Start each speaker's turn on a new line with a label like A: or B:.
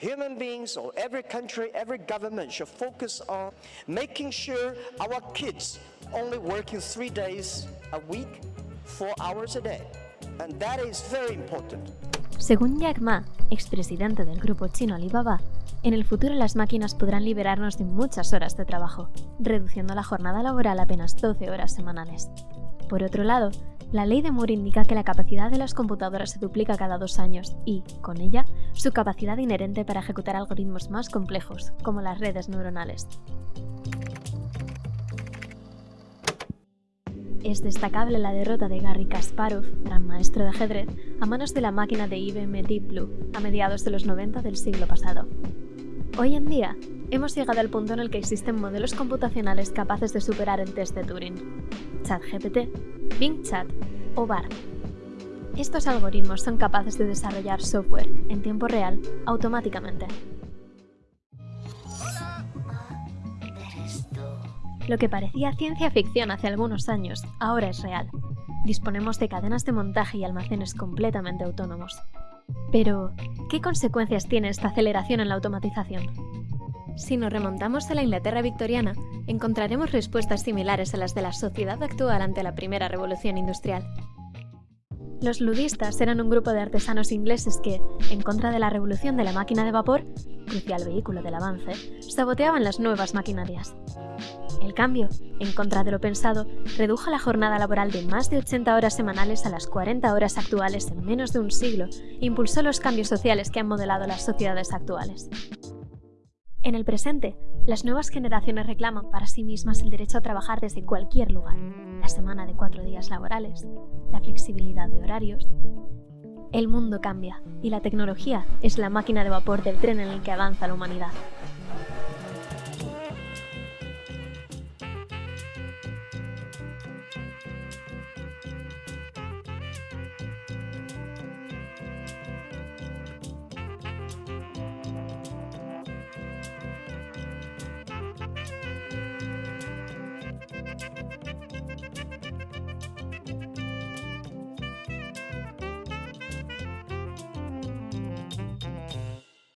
A: human beings or every country, every government should focus on making sure our kids only working three days a week, four hours a day. And that is very important.
B: Según Jack Ma, expresidente del grupo chino Alibaba, en el futuro las máquinas podrán liberarnos de muchas horas de trabajo, reduciendo la jornada laboral a apenas 12 horas semanales. Por otro lado, la ley de Moore indica que la capacidad de las computadoras se duplica cada dos años y, con ella, su capacidad inherente para ejecutar algoritmos más complejos, como las redes neuronales. Es destacable la derrota de Garry Kasparov, gran maestro de ajedrez, a manos de la máquina de IBM Deep Blue a mediados de los 90 del siglo pasado. Hoy en día, hemos llegado al punto en el que existen modelos computacionales capaces de superar el test de Turing. ChatGPT, Bing Chat o BART. Estos algoritmos son capaces de desarrollar software en tiempo real automáticamente. Lo que parecía ciencia ficción hace algunos años, ahora es real. Disponemos de cadenas de montaje y almacenes completamente autónomos. Pero, ¿qué consecuencias tiene esta aceleración en la automatización? Si nos remontamos a la Inglaterra victoriana, encontraremos respuestas similares a las de la sociedad actual ante la primera revolución industrial. Los ludistas eran un grupo de artesanos ingleses que, en contra de la revolución de la máquina de vapor, crucial vehículo del avance, saboteaban las nuevas maquinarias. El cambio, en contra de lo pensado, redujo la jornada laboral de más de 80 horas semanales a las 40 horas actuales en menos de un siglo e impulsó los cambios sociales que han modelado las sociedades actuales. En el presente, las nuevas generaciones reclaman para sí mismas el derecho a trabajar desde cualquier lugar, la semana de cuatro días laborales, la flexibilidad de horarios. El mundo cambia y la tecnología es la máquina de vapor del tren en el que avanza la humanidad.